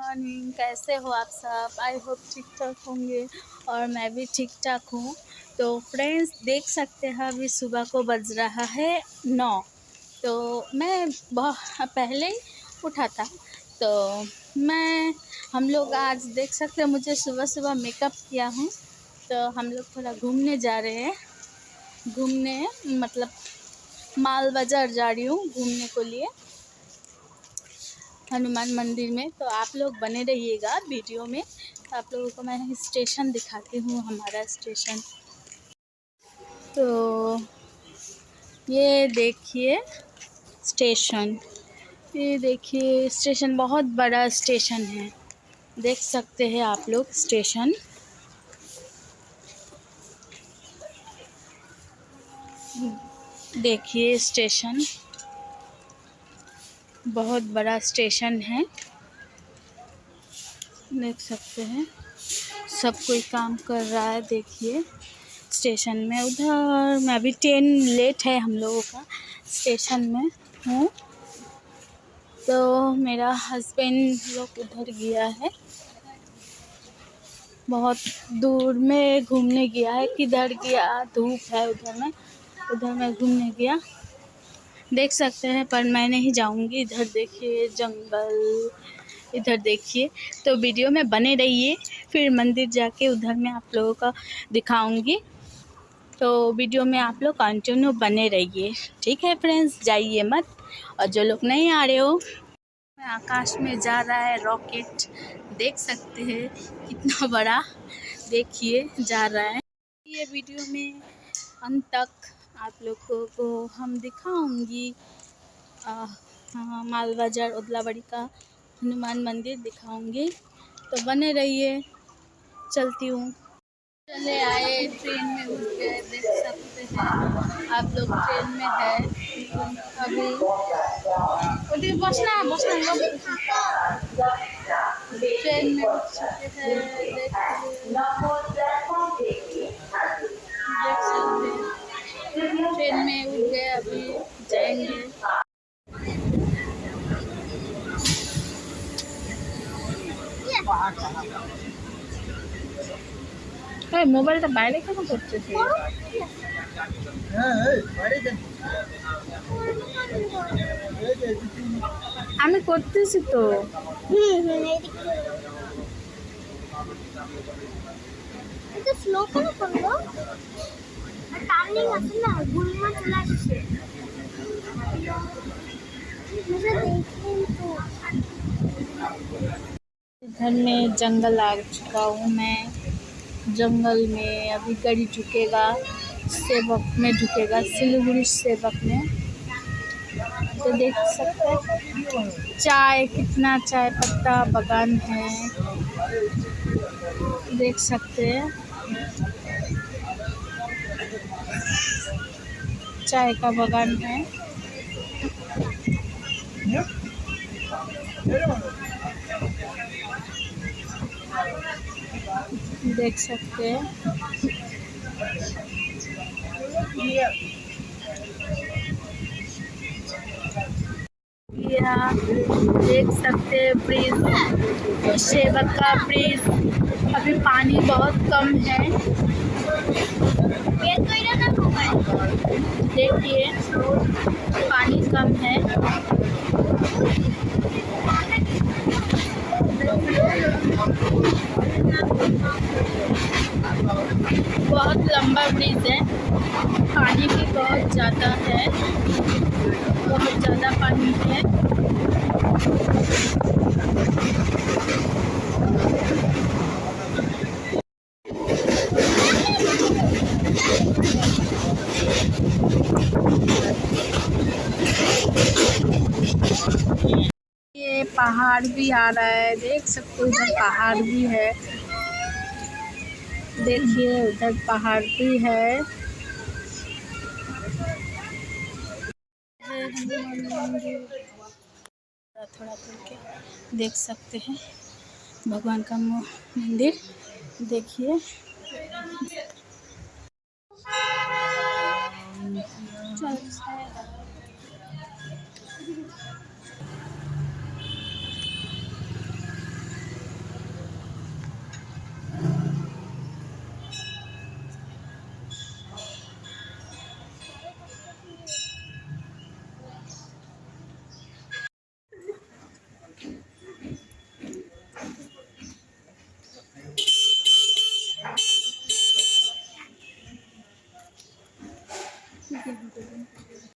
Morning कैसे हो आप सब? आई होप ठीक ठाक होंगे और मैं भी ठीक ठाक हूँ। तो फ्रेंड्स देख सकते हैं अभी सुबह को बज रहा है नौ। तो मैं बहुत, पहले ही उठा था। तो मैं, हम लोग आज देख सकते हैं, मुझे सुबह सुबह मेकअप किया हूँ। तो हम लोग थोड़ा घूमने जा रहे हैं। घूमने मतलब माल बाज़ार जा रही हूँ घूमने को लिए। हनुमान मंदिर में। तो आप लोग बने रहिएगा वीडियो में। तो आप लोगों को मैं स्टेशन दिखाती हूँ, हमारा स्टेशन। तो ये देखिए स्टेशन। ये देखिए स्टेशन बहुत बड़ा स्टेशन है। देख सकते हैं आप लोग स्टेशन। देखिए स्टेशन। बहुत बड़ा स्टेशन है। देख सकते हैं। सब कोई काम कर रहा है, देखिए। स्टेशन में उधर, मैं अभी ट्रेन लेट है हम लोगों का, स्टेशन में हूँ। तो मेरा हस्बैंड लोग उधर गया है। बहुत दूर में घूमने गया है, किधर गया, धूप है उधर में, उधर मैं घूमने गया। देख सकते हैं, पर मैं नहीं जाऊँगी। इधर देखिए, जंगल, इधर देखिए। तो वीडियो में बने रहिए, फिर मंदिर जाके उधर मैं आप लोगों का दिखाऊँगी। तो वीडियो में आप लोग कंटिन्यू बने रहिए। ठीक है फ्रेंड्स जाइए मत। और जो लोग नहीं आ रहे हो आकाश में जा रहा है रॉकेट देख सकते हैं, कितना बड़ा। देखिए, जा रहा है। ये वीडियो में अंत तक आप लोगों को हम दिखाऊँगी हाँ माल बाज़ार उदलाबड़ी का हनुमान मंदिर दिखाऊँगी। तो बने रहिए, चलती हूँ। चले आए, ट्रेन में उठ गए देख सकते हैं। आप लोग ट्रेन में है, अभी। बसना बसना ट्रेन में उठ चुके हैं। ट्रेन में उठ गए अभी जाएंगे মোবাইলটা বাইরে কেন করতেছি আমি করতেছি তো এটা স্লো কেন করলো घर में जंगल आ चुका हूँ मैं। जंगल में अभी गड़ी झुकेगा, सेवक में झुकेगा सिलगुड़ी सेवक में। तो देख सकते हैं, चाय, कितना चाय पत्ता, बगान है। देख सकते हैं। चाय का बगान है। देख सकते हैं। यहाँ देख सकते हैं ब्रिज सेवक का ब्रिज अभी पानी बहुत कम है। देखिए पानी कम है। बहुत लंबा ब्रिज है। पानी भी बहुत ज़्यादा है। बहुत ज़्यादा पानी है। ये पहाड़ भी आ रहा है, देख सकते हो उधर पहाड़ भी है। देखिए, उधर पहाड़ भी है। थोड़ा के देख सकते हैं। भगवान का मंदिर, देखिए। चल